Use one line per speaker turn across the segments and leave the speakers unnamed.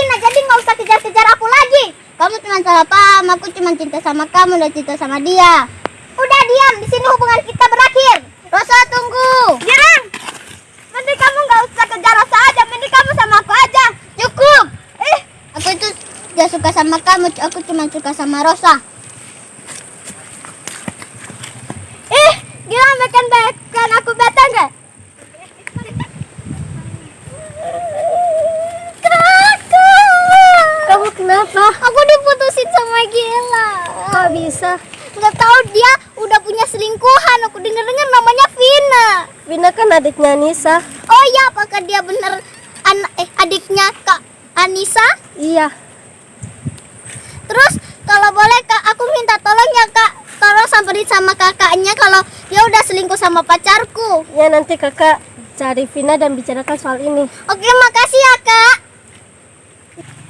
Vina, jadi nggak usah kejar-kejar aku lagi. Kamu cuma salah paham, aku cuma cinta sama kamu dan cinta sama dia. Udah diam, di sini hubungan kita berakhir. Rosa tunggu. Girang, mending kamu nggak usah kejar Rosa aja, mending kamu sama aku aja. Cukup. Eh, aku itu gak suka sama kamu, aku cuma suka sama Rosa. Eh, Girang makan bahkan aku bete nggak? Kakak.
Kamu kenapa?
Aku diputusin sama Gila.
Kok bisa?
Nggak tahu dia udah punya selingkuhan. Aku denger-dengar namanya Vina.
Vina kan adiknya Nisa.
Oh iya, apakah dia bener an- eh, adiknya Kak Anissa?
Iya.
Terus kalau boleh Kak, aku minta tolong ya Kak. Tolong samperin sama kakaknya kalau dia udah selingkuh sama pacarku.
Ya nanti kakak cari Vina dan bicarakan soal ini.
Oke, makasih ya Kak.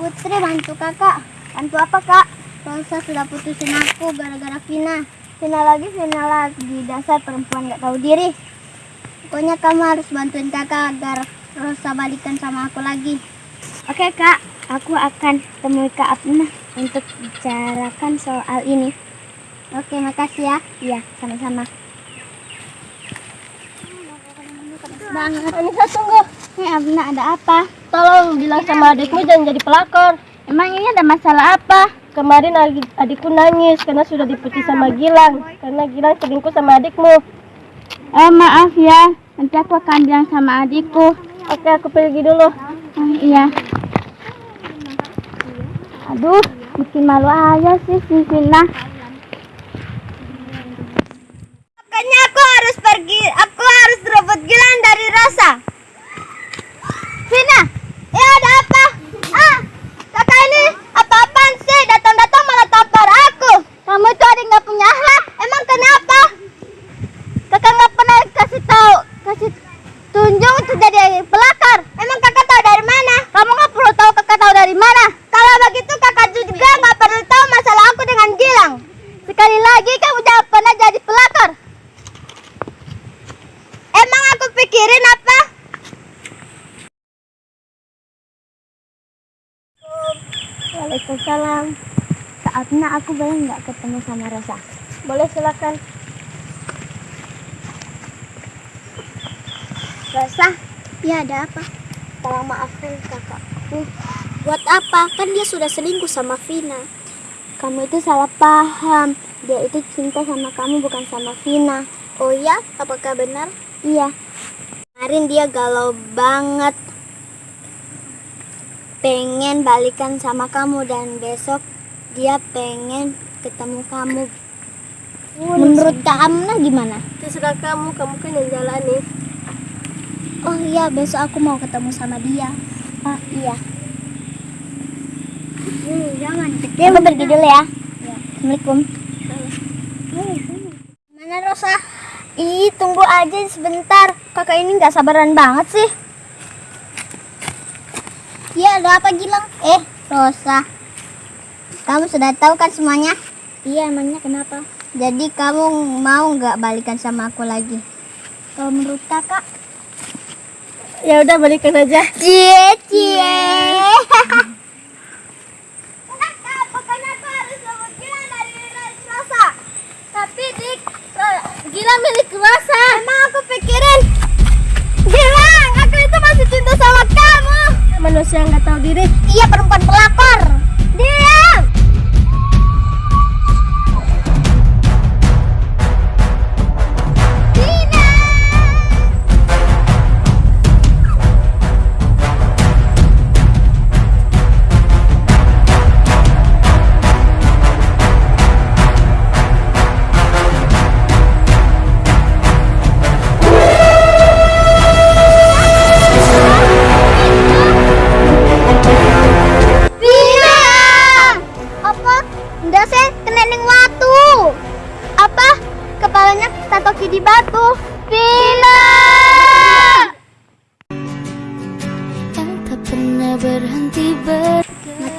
Putri bantu kakak. Bantu apa Kak? Rosa sudah putusin aku gara-gara Vina. Vina lagi, Vina lagi. Dasar perempuan gak tahu diri. Pokoknya kamu harus bantuin kakak agar Rosa balikan sama aku lagi. Oke kak, aku akan temui Kak Abna untuk bicarakan soal ini. Oke, makasih ya. Iya, sama-sama. banget.
Anissa tunggu.
Nih Abna ada apa?
Tolong bilang sama adikmu jangan jadi pelakor.
Emang ini ada masalah apa?
Kemarin adik- adikku nangis karena sudah diputus sama Gilang. Karena Gilang selingkuh sama adikmu.
Eh maaf ya, nanti aku akan bilang sama adikku.
Oke aku pergi dulu.
Oh, iya. Aduh, bikin malu aja sih si Vina. Makanya aku harus pergi, aku harus rebut Gilang dari Rosa. Vina, ya ada apa? Ah, kakak ini apa-apaan sih? Datang-datang malah tampar aku. Kamu itu ada nggak punya akhlak? Emang kenapa? Kakak nggak pernah kasih tahu, kasih tunjuk untuk jadi pelakor. Emang kakak tahu dari mana? Kamu nggak perlu tahu kakak tahu dari mana. Kalau begitu kakak juga nggak perlu tahu masalah aku dengan Gilang. Sekali lagi kamu jangan pernah jadi pelakor. Emang aku pikirin apa? Waalaikumsalam. Saatnya aku boleh nggak ketemu sama Rosa?
Boleh silakan.
Rosa, ya ada apa? Tolong maafkan kakakku. Buat apa? Kan dia sudah selingkuh sama Vina. Kamu itu salah paham. Dia itu cinta sama kamu bukan sama Vina. Oh iya? Apakah benar? Iya. Kemarin dia galau banget. Pengen balikan sama kamu dan besok dia pengen ketemu kamu. Menurut Kak Amna gimana?
Terserah kamu, kamu kan yang jalani.
Oh iya, besok aku mau ketemu sama dia. Oh iya. Hmm, jangan. Aku pergi dulu ya. Assalamualaikum. Mana Rosa? Ih, tunggu aja sebentar. Kakak ini nggak sabaran banget sih. Iya, ada apa Gilang? Eh, Rosa. Kamu sudah tahu kan semuanya? Iya, emangnya kenapa? Jadi kamu mau nggak balikan sama aku lagi? Kalau menurut kakak,
Ya udah balikan aja.
Cie cie. pokoknya aku harus rebut Gilang dari Rosa. Tapi dik, Gilang milik Rosa. Emang aku pikirin, Gilang, aku itu masih cinta sama kamu.
Manusia yang nggak tahu diri.
Iya perempuan pelakor. Diam.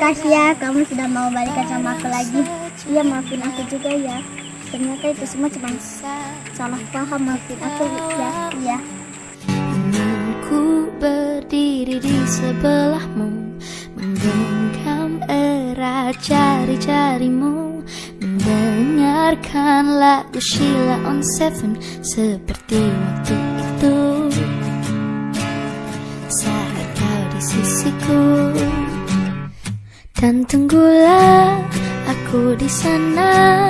Makasih ya, kamu sudah mau balikan sama aku lagi. Iya, maafin aku juga ya. Ternyata itu semua cuma salah paham, maafin aku ya. Iya.
Ku berdiri di sebelahmu Menggenggam erat jari-jarimu Mendengarkan lagu Sheila on Seven Seperti waktu itu di sana